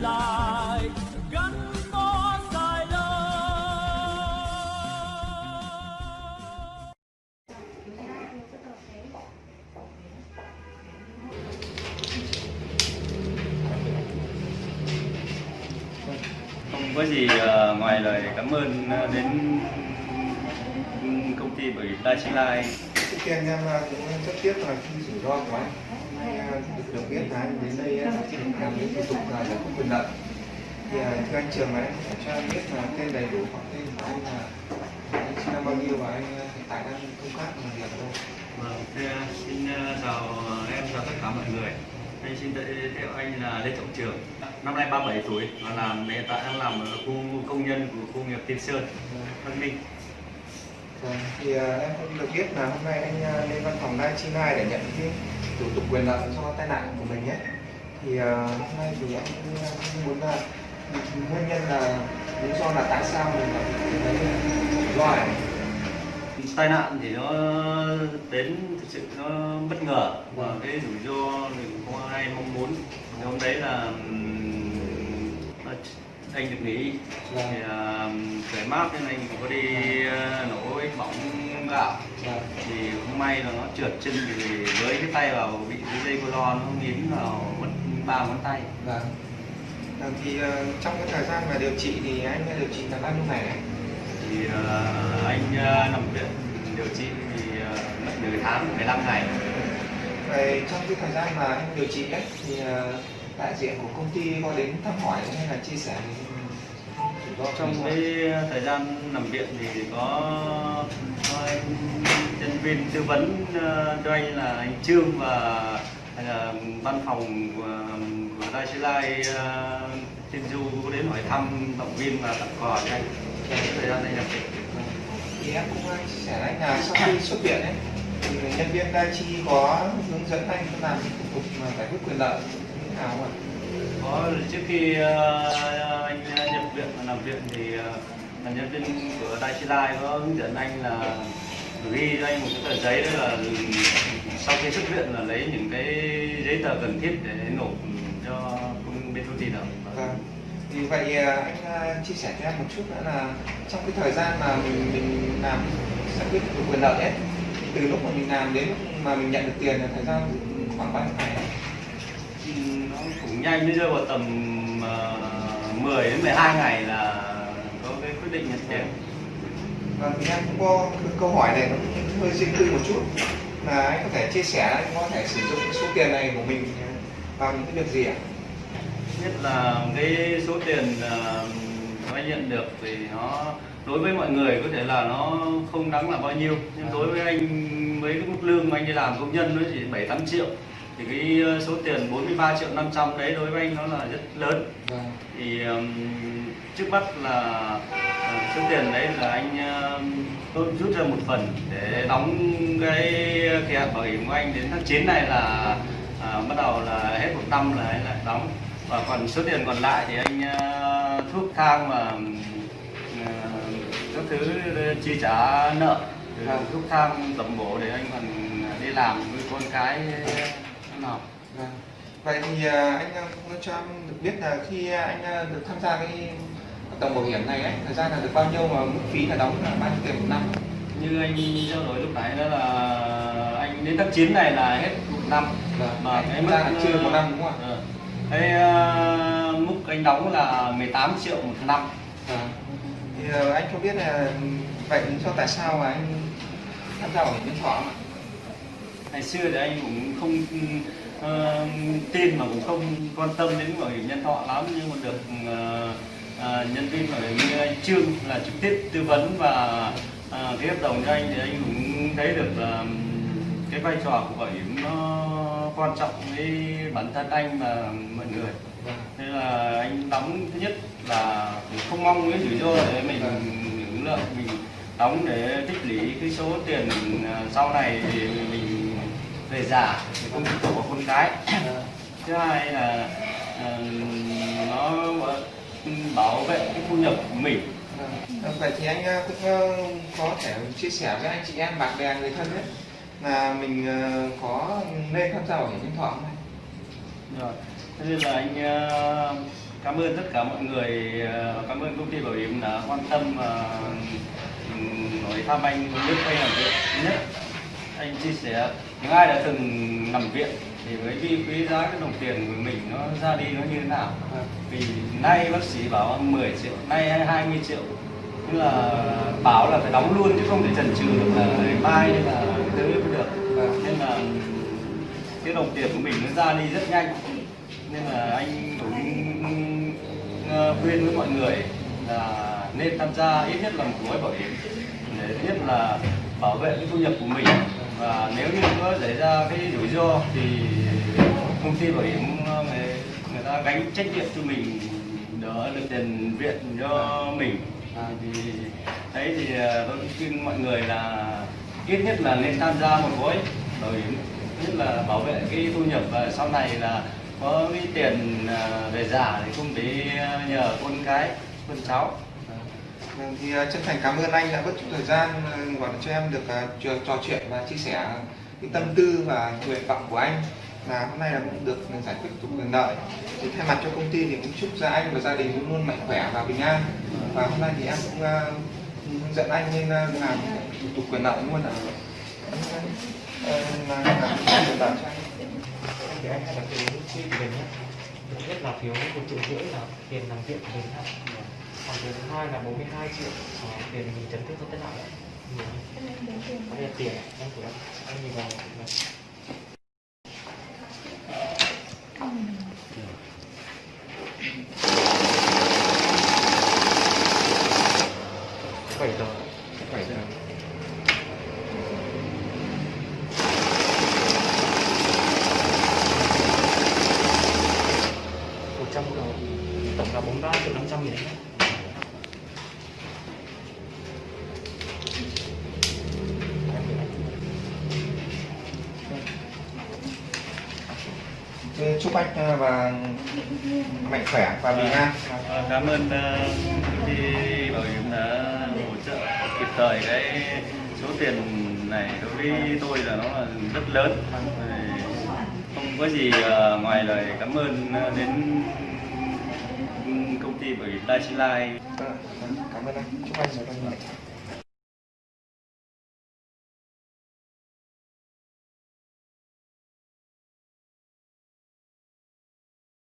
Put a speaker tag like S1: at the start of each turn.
S1: lại gắn bó dài lâu.
S2: Không có gì ờ, ngoài lời cảm ơn ờ, đến công ty bởi Lai
S3: trước tiên em cũng rất tiếc là khi rủi ro của anh hôm nay à, được biết là anh đến đây ờ, làm những thủ tục là giải quyết quyền lợi thì ờ, thưa anh trường là anh cho em biết là tên đầy đủ hoặc tên của anh là anh sinh năm bao nhiêu và anh hiện tại đang công tác làm việc đâu
S2: Vâng, xin chào em chào tất cả mọi người. Anh xin tự giới thiệu anh là Lê Trọng Trường, năm nay 37 tuổi và làm hiện tại đang làm ở khu công nhân của khu nghiệp Tiên Sơn, Văn Minh.
S3: Vâng, thì à, em cũng được biết là hôm nay anh à, lên văn phòng Nai Chi Nai để nhận cái thủ tục quyền lợi cho tai nạn của mình nhé thì à, hôm nay thì em cũng muốn là nguyên nhân là lý do là tại sao mình lại này
S2: Tai nạn thì nó đến thực sự nó bất ngờ và cái rủi ro thì cũng không ai mong muốn. Thì hôm đấy là anh được nghỉ
S3: Vâng.
S2: thì uh, khởi mát nên anh có đi ờ, nổ ít bóng gạo
S3: Vâng.
S2: thì không may là nó trượt chân thì với cái tay vào bị cái dây cô lo nó nghiến vào mất ba ngón tay
S3: Vâng. Vâng, thì ờ, trong cái thời gian mà điều trị thì anh đã điều trị là bao nhiêu ngày
S2: thì ờ, anh ờ, nằm viện điều trị thì ờ, mất nửa tháng 15 ngày
S3: Vậy trong cái thời gian mà anh điều trị ấy thì ờ, đại diện của công ty có đến thăm hỏi hay là chia sẻ ro
S2: trong cái thời gian nằm viện thì có, có nhân viên tư vấn ờ, cho anh là anh Trương và ờ, văn phòng của, của Đài Sư Lai ờ, Tiên Du có đến hỏi thăm động viên và tặng quà cho anh trong thời gian anh nằm viện.
S3: Thì em cũng chia sẻ anh là sau khi xuất viện ấy thì nhân viên đai chi có hướng dẫn anh làm cái thủ tục giải quyết quyền lợi nào không ạ?
S2: có trước khi ờ, anh nhập viện và nằm viện thì ờ, là nhân viên của Đài Chi Lai có hướng dẫn anh là ghi cho anh một cái tờ giấy đó là sau khi xuất viện là lấy những cái giấy tờ cần thiết để nộp cho công bên công ty đó
S3: Vâng. Vì vậy ờ, anh ờ, chia sẻ cho em một chút nữa là trong cái thời gian mà mình mình làm giải quyết quyền lợi ấy thì từ lúc mà mình làm đến lúc mà mình nhận được tiền là thời gian khoảng bao nhiêu ngày
S2: nó cũng nhanh. Nó rơi vào tầm uh, 10 đến 12 ngày là có cái quyết định nhận tiền.
S3: Vâng, thì em cũng có câu hỏi này nó hơi riêng tư một chút. Là anh có thể chia sẻ anh có thể sử dụng số tiền này của mình vào những cái việc gì ạ?
S2: nhất là cái số tiền ờ, mà anh nhận được thì nó đối với mọi người có thể là nó không đáng là bao nhiêu. Nhưng đối với anh với cái mức lương mà anh đi làm công nhân nó chỉ 7 8 triệu thì cái ờ, số tiền 43 triệu 500 đấy đối với anh nó là rất lớn
S3: Vâng.
S2: thì um, trước mắt là ờ, số tiền đấy là anh um, tôi rút ra một phần để đóng cái kỳ hạn bảo hiểm của anh đến tháng 9 này là à, bắt đầu là hết một năm là anh lại đóng và còn số tiền còn lại thì anh ờ, thuốc thang mà ờ, các thứ chi trả nợ
S3: Vâng.
S2: thuốc thang tầm bổ để anh còn đi làm với con cái nó học
S3: Vâng. Vậy thì à, anh à, cũng cho em được biết là khi anh à, được tham gia cái đồng bảo hiểm này ấy, thời gian là được bao nhiêu mà mức phí là đóng là bao nhiêu tiền một năm?
S2: như anh trao đổi lúc nãy đó là anh đến tháng 9 này là hết một năm
S3: Vâng.
S2: mà
S3: Anh
S2: cái mức
S3: là chưa một năm đúng không ạ?
S2: Ờ. cái mức anh đóng là 18 triệu một năm
S3: Vâng. Thì anh cho biết là vậy lý do tại sao mà anh tham gia bảo hiểm nhân thọ ạ?
S2: Ngày xưa thì anh cũng không uh, tin mà cũng không quan tâm đến bảo hiểm nhân thọ lắm nhưng mà được uh, uh, nhân viên bảo hiểm như anh Trương là trực tiếp tư vấn và uh, cái hợp đồng cho anh thì anh cũng thấy được là cái vai trò của bảo hiểm nó quan trọng với bản thân anh và mọi người.
S3: Thế
S2: nên là anh đóng thứ nhất là không mong cái rủi ro để mình hưởng lợi mình đóng để tích lũy cái số tiền sau này thì mình về già thì không phụ thuộc con cái
S3: Vâng.
S2: thứ hai là à, nó bảo vệ cái thu nhập của mình
S3: Vâng, Vậy thì anh à, cũng có thể chia sẻ với anh chị em bạn bè người thân ấy là mình có nên tham gia bảo hiểm nhân thọ không?
S2: rồi thế nên là anh ờ, cảm ơn tất cả mọi người ờ, cảm ơn công ty bảo hiểm đã quan tâm và hỏi thăm anh lúc quay làm việc nhất anh chia sẻ những ai đã từng nằm viện thì mới biết quý giá cái đồng tiền của mình nó ra đi nó như thế nào? Vì nay bác sĩ bảo 10 triệu nay hay 20 triệu. Tức là bảo là phải đóng luôn chứ không thể chần chừ được là ngày mai hay là tới mới được. Nên là cái đồng tiền của mình nó ra đi rất nhanh. Nên là anh cũng ờ, khuyên với mọi người là nên tham gia ít nhất là một gói bảo hiểm. Để nhất là bảo vệ cái thu nhập của mình và nếu như có xảy ra cái rủi ro thì công ty bảo hiểm ờ, người, người ta gánh trách nhiệm cho mình đỡ được tiền viện cho mình. À, thì đấy thì ờ, tôi khuyên mọi người là ít nhất là nên tham gia một gói bảo hiểm nhất là bảo vệ cái thu nhập và sau này là có cái tiền ờ, về giả thì không để nhờ con cái con cháu.
S3: Ừ, thì ờ, chân thành cảm ơn anh đã bớt chút thời gian ờ, gọi cho em được ờ, trò, trò chuyện và chia sẻ cái tâm tư và nguyện vọng của anh. Là hôm nay là cũng được giải quyết thủ tục quyền lợi. Thì thay mặt cho công ty thì cũng chúc cho anh và gia đình luôn luôn mạnh khỏe và bình an. Và hôm nay thì em cũng ờ, hướng dẫn anh nên làm thủ tục quyền lợi luôn ạ. Là làm quyền lợi cho anh.
S4: Thì anh hãy đặt lúc chi của mình nhé nhất. Là phiếu một triệu rưỡi là tiền làm việc của mình còn phiếu thứ hai là 42 triệu. Ờ, tiền mình chấn thương tai nạn đấy đây là tiền. Anh của em anh nhìn vào. Bảy giờ bảy giờ một trăm đồng. Tổng là bốn ba triệu năm trăm nghìn đấy
S3: chúc anh ờ, và mạnh khỏe và bình an.
S2: Ờ, cảm ơn ờ, công ty bảo hiểm đã hỗ trợ kịp thời cái số tiền này đối với tôi là nó là rất lớn. Không có gì ờ, ngoài lời cảm ơn ờ, đến công ty bảo hiểm Lai Chi Lai.
S3: Vâng, cảm ơn anh. Chúc anh một ngày